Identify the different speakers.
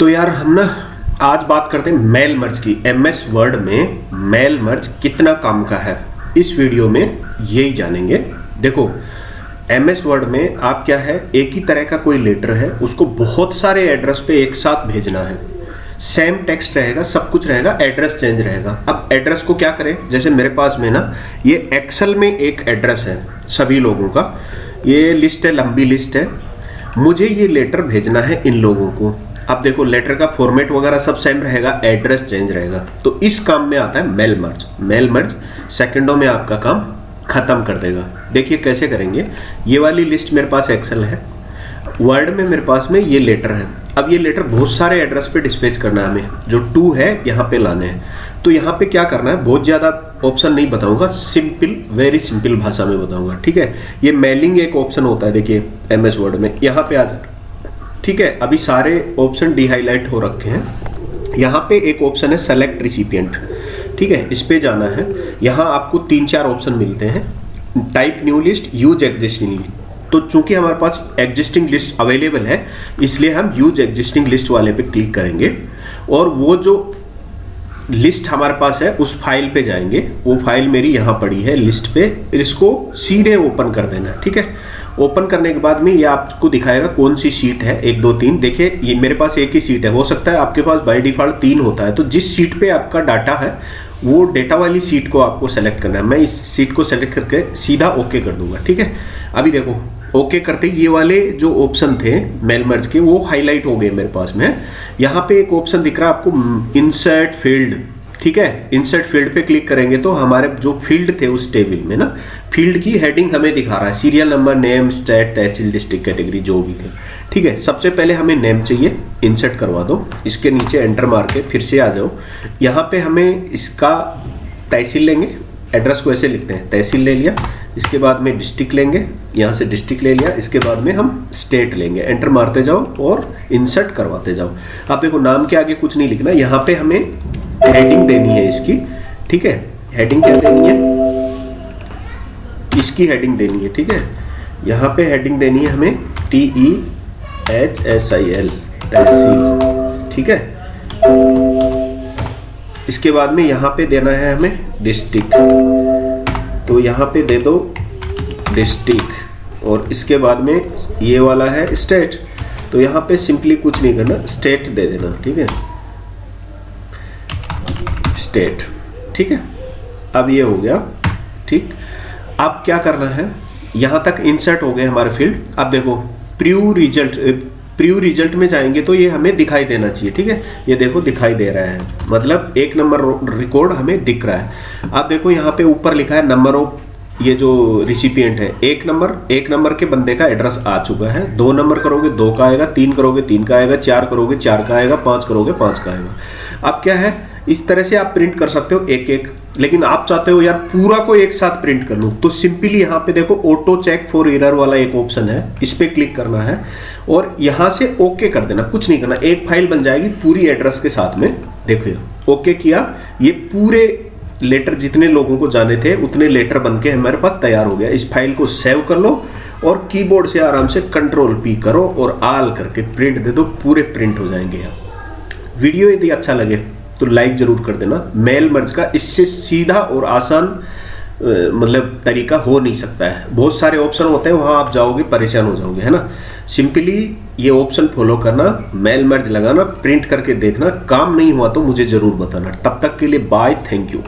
Speaker 1: तो यार हम ना आज बात करते हैं मेल मर्ज की एम एस वर्ड में मेल मर्ज कितना काम का है। इस वीडियो में यही जानेंगे। देखो एम एस वर्ड में आप क्या है, एक ही तरह का कोई लेटर है, उसको बहुत सारे एड्रेस पे एक साथ भेजना है। सेम टेक्स्ट रहेगा, सब कुछ रहेगा एड्रेस चेंज रहेगा। अब एड्रेस को क्या करें? जैसे मेरे पास में ना, ये एक्सेल में एक एड्रेस है सभी लोगों का। ये लिस्ट है, लंबी लिस्ट है। मुझे ये लेटर भेजना है इन लोगों को। अब देखो लेटर का फॉर्मेट वगैरह सब सेम रहेगा एड्रेस चेंज रहेगा। तो इस काम में आता है मेल मर्ज मेल मर्ज सेकंडों में आपका काम खत्म कर देगा। देखिए कैसे करेंगे। ये वाली लिस्ट मेरे पास एक्सेल है। वर्ड में मेरे पास में ये लेटर है। अब ये लेटर बहुत सारे एड्रेस पे डिस्पेच करना है हमें। जो टू है, यहाँ पे लाने हैं। तो यहाँ पे क्या करना है? बहुत ज़्यादा ऑप्शन नहीं बताऊँगा। सिंपल वेरी सिंपल भाषा में बताऊँगा। ठीक है? ये मेलिंग एक ऑप्शन होता है, देखिए एम एस वर्ड में। यहाँ पे आ जा ठीक है, अभी सारे ऑप्शन डिहाईलाइट हो रखे हैं। यहाँ पे एक ऑप्शन है सेलेक्ट रिसिपियंट ठीक है, इस पर जाना है। यहाँ आपको तीन चार ऑप्शन मिलते हैं। Type new list use existing तो चूँकि हमारे पास एग्जिस्टिंग लिस्ट अवेलेबल है, इसलिए हम यूज़ एग्जिस्टिंग लिस्ट वाले पे क्लिक करेंगे। और वो जो लिस्ट हमारे पास है, उस फ़ाइल पे जाएँगे। वो फ़ाइल मेरी यहाँ पड़ी है, लिस्ट पे। इसको सीधे ओपन कर देना, ठीक है? ओपन करने के बाद में ये आपको दिखाएगा कौन सी सीट है, एक, दो, तीन। देखिए, ये मेरे पास एक ही सीट है। हो सकता है आपके पास बाय डिफ़ॉल्ट तीन होता है। तो जिस सीट पे आपका डाटा है, वो डेटा वाली सीट को आपको सेलेक्ट करना है। मैं इस सीट को सेलेक्ट करके सीधा ओके कर दूँगा, ठीक है? अभी देखो ओके करते ये वाले जो ऑप्शन थे मेल मर्ज के, वो हाईलाइट हो गए मेरे पास में। यहाँ पे एक ऑप्शन दिख रहा है आपको इंसर्ट फ़ील्ड ठीक है? इंसर्ट फ़ील्ड पे क्लिक करेंगे तो हमारे जो फ़ील्ड थे उस टेबल में ना फ़ील्ड की हेडिंग हमें दिखा रहा है। सीरियल नंबर नेम स्टेट तहसील डिस्ट्रिक्ट कैटेगरी जो भी थे। ठीक है? सबसे पहले हमें नेम चाहिए। इंसर्ट करवा दो। इसके नीचे एंटर मार के फिर से आ जाओ। यहाँ पे हमें इसका तहसील लेंगे। एड्रेस को ऐसे लिखते हैं। तहसील ले लिया। इसके बाद में डिस्ट्रिक्ट लेंगे, यहाँ से डिस्ट्रिक्ट ले लिया, इसके बाद में हम स्टेट लेंगे। एंटर मारते जाओ और इंसर्ट करवाते जाओ। आप देखो, नाम के आगे कुछ नहीं लिखना, यहाँ पे हमें हेडिंग देनी है इसकी, ठीक है? हेडिंग क्या देनी है? इसकी हेडिंग देनी है, ठीक है? यहाँ पे हेडिंग देनी है हमें T E H S I L तहसील, ठीक है? इसके बाद में यहाँ पे देना है हमें डिस्ट्रिक्ट तो यहाँ पे दे दो डिस्ट्रिक्ट, और इसके बाद में ये वाला है स्टेट। तो यहाँ पे सिंपली कुछ नहीं करना, स्टेट दे देना, ठीक है? स्टेट, ठीक है? अब ये हो गया, ठीक? अब क्या करना है? यहाँ तक इंसर्ट हो गए हमारे फ़ील्ड। अब देखो प्रीव्यू रिज़ल्ट प्रीव्यू रिज़ल्ट में जाएँगे तो ये हमें दिखाई देना चाहिए, ठीक है? ये देखो दिखाई दे रहा है। मतलब एक नंबर रिकॉर्ड हमें दिख रहा है। अब देखो यहाँ पे ऊपर लिखा है नंबर ऑफ़ ये जो रिसिपियंट है, एक नंबर एक नंबर के बंदे का एड्रेस आ चुका है। दो नंबर करोगे, दो का आएगा, तीन करोगे, तीन का आएगा, चार करोगे, चार का आएगा, पाँच करोगे, पाँच का आएगा। अब क्या है? इस तरह से आप प्रिंट कर सकते हो एक एक लेकिन आप चाहते हो यार पूरा को एक साथ प्रिंट कर लो तो सिंपली यहाँ पे देखो ऑटो चेक फॉर एरर वाला एक ऑप्शन है, इस पर क्लिक करना है और यहाँ से ओके कर देना, कुछ नहीं करना, एक फ़ाइल बन जाएगी पूरी एड्रेस के साथ में। देखो यार ओके किया, ये पूरे लेटर जितने लोगों को जाने थे, उतने लेटर बन के हमारे पास तैयार हो गया। इस फ़ाइल को सेव कर लो और कीबोर्ड से आराम से कंट्रोल पी करो और आल करके प्रिंट दे दो, पूरे प्रिंट हो जाएँगे यहाँ। वीडियो यदि अच्छा लगे तो लाइक ज़रूर कर देना। मेल मर्ज का इससे सीधा और आसान मतलब तरीका हो नहीं सकता है। बहुत सारे ऑप्शन होते हैं, वहाँ आप जाओगे, परेशान हो जाओगे, है ना? सिंपली ये ऑप्शन फॉलो करना मेल मर्ज लगाना प्रिंट करके देखना। काम नहीं हुआ तो मुझे ज़रूर बताना। तब तक के लिए बाय थैंक यू